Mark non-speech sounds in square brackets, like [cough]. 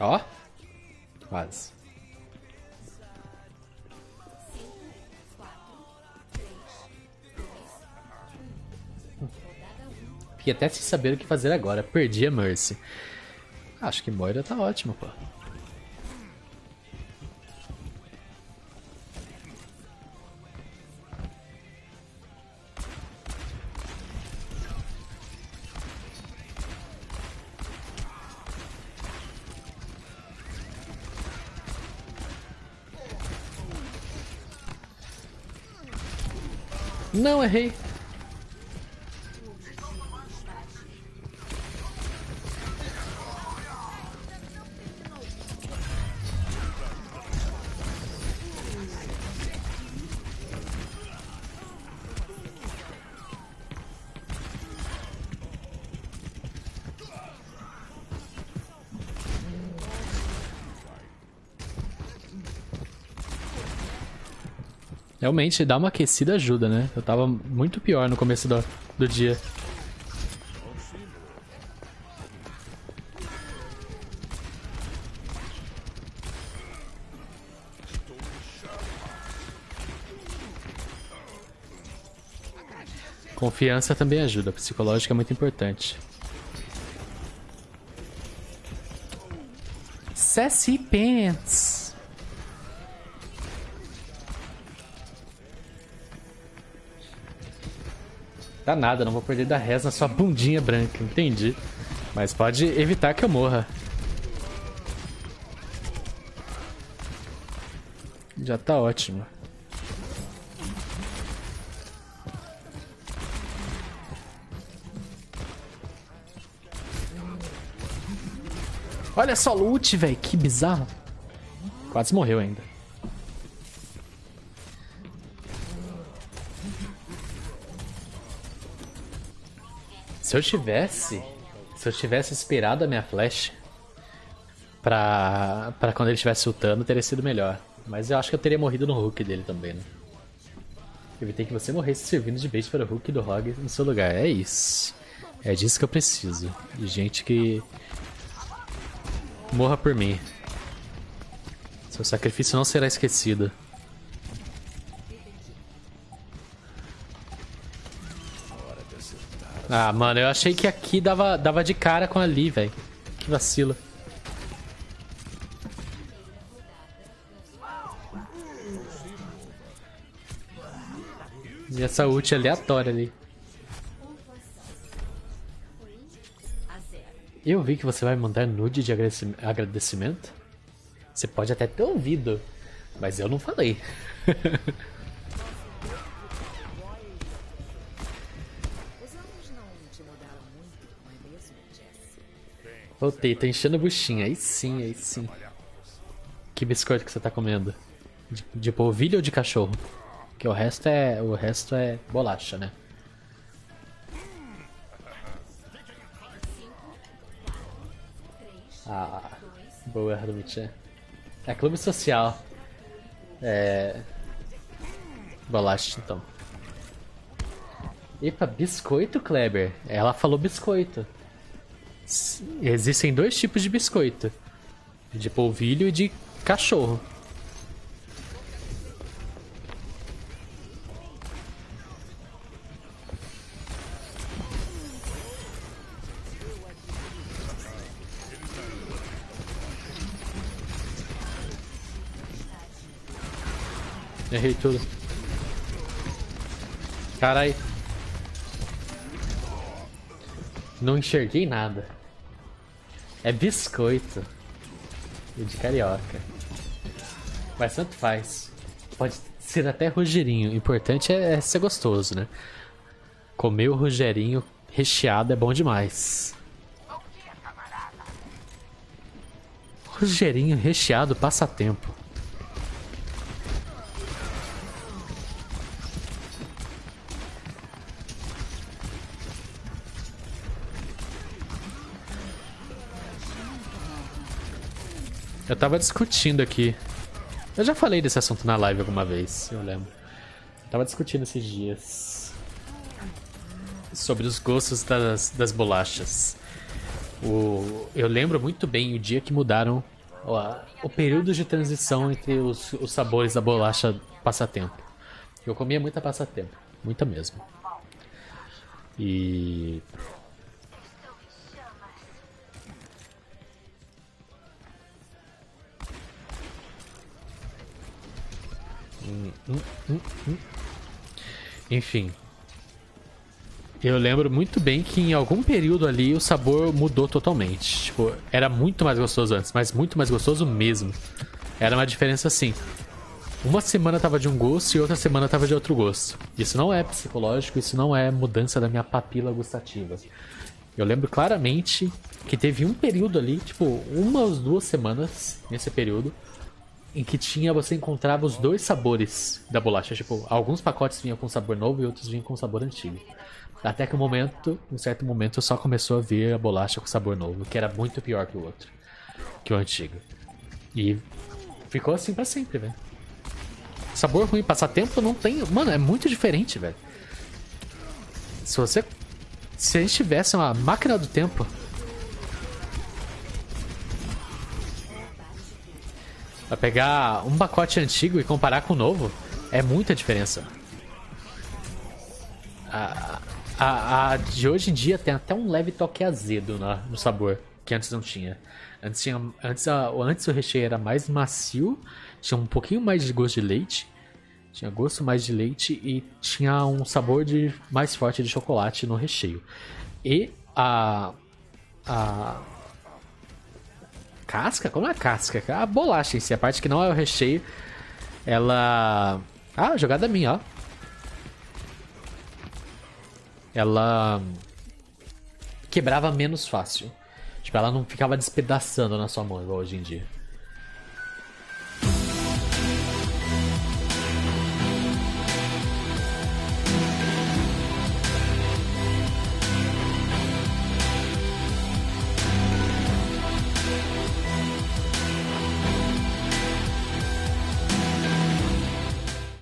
Ó. Quase. Fiquei até sem saber o que fazer agora. Perdi a Mercy. Acho que Moira tá ótimo, pô. Não, errei. Realmente, dar uma aquecida ajuda, né? Eu tava muito pior no começo do, do dia. Confiança também ajuda, psicológica é muito importante. Sassy Pants. Dá nada, não vou perder da reza na sua bundinha branca, entendi. Mas pode evitar que eu morra. Já tá ótimo. Olha só loot, velho. Que bizarro. Quase morreu ainda. Se eu tivesse. Se eu tivesse esperado a minha flash pra, pra quando ele estivesse ultando, teria sido melhor. Mas eu acho que eu teria morrido no hook dele também, né? Evitei que você morresse servindo de bait para o hook do Hog no seu lugar. É isso. É disso que eu preciso. De gente que. Morra por mim. Seu sacrifício não será esquecido. Ah, mano, eu achei que aqui dava, dava de cara com ali, velho. Que vacilo. E essa ult aleatória ali. Eu vi que você vai mandar nude de agradecimento. Você pode até ter ouvido, mas eu não falei. [laughs] Voltei, tô enchendo a buchinha. Aí sim, aí sim. Que biscoito que você tá comendo? De, de polvilho ou de cachorro? Que o resto é. O resto é bolacha, né? Ah, boa, Ardumitia. É clube social. É. Bolacha, então. Epa, biscoito, Kleber? Ela falou biscoito. Existem dois tipos de biscoito: de polvilho e de cachorro. Errei tudo. Carai. Não enxerguei nada. É biscoito. E de carioca. Mas tanto faz. Pode ser até rogerinho. O importante é, é ser gostoso, né? Comer o rogerinho recheado é bom demais. Rogerinho recheado passatempo. Eu tava discutindo aqui. Eu já falei desse assunto na live alguma vez, eu lembro. Eu tava discutindo esses dias. Sobre os gostos das, das bolachas. O, eu lembro muito bem o dia que mudaram ó, o período de transição entre os, os sabores da bolacha passatempo. Eu comia muita passatempo, muita mesmo. E Enfim. Eu lembro muito bem que em algum período ali o sabor mudou totalmente. Tipo, era muito mais gostoso antes, mas muito mais gostoso mesmo. Era uma diferença assim. Uma semana tava de um gosto e outra semana tava de outro gosto. Isso não é psicológico, isso não é mudança da minha papila gustativa. Eu lembro claramente que teve um período ali, tipo, umas duas semanas nesse período, em que tinha você encontrava os dois sabores da bolacha. Tipo, alguns pacotes vinham com sabor novo e outros vinham com sabor antigo. Até que um momento, um certo momento, só começou a vir a bolacha com sabor novo, que era muito pior que o outro, que o antigo. E ficou assim para sempre, velho. Sabor ruim, passar tempo não tem. Mano, é muito diferente, velho. Se você. Se a gente tivesse uma máquina do tempo, Pra pegar um pacote antigo e comparar com o novo, é muita diferença. A, a, a de hoje em dia tem até um leve toque azedo na, no sabor, que antes não tinha. Antes, tinha, antes, a, antes o recheio era mais macio, tinha um pouquinho mais de gosto de leite, tinha gosto mais de leite e tinha um sabor de mais forte de chocolate no recheio. E a, a casca? Como é a casca? A bolacha em si, a parte que não é o recheio. Ela. Ah, jogada minha, ó. Ela. Quebrava menos fácil. Tipo, ela não ficava despedaçando na sua mão igual hoje em dia.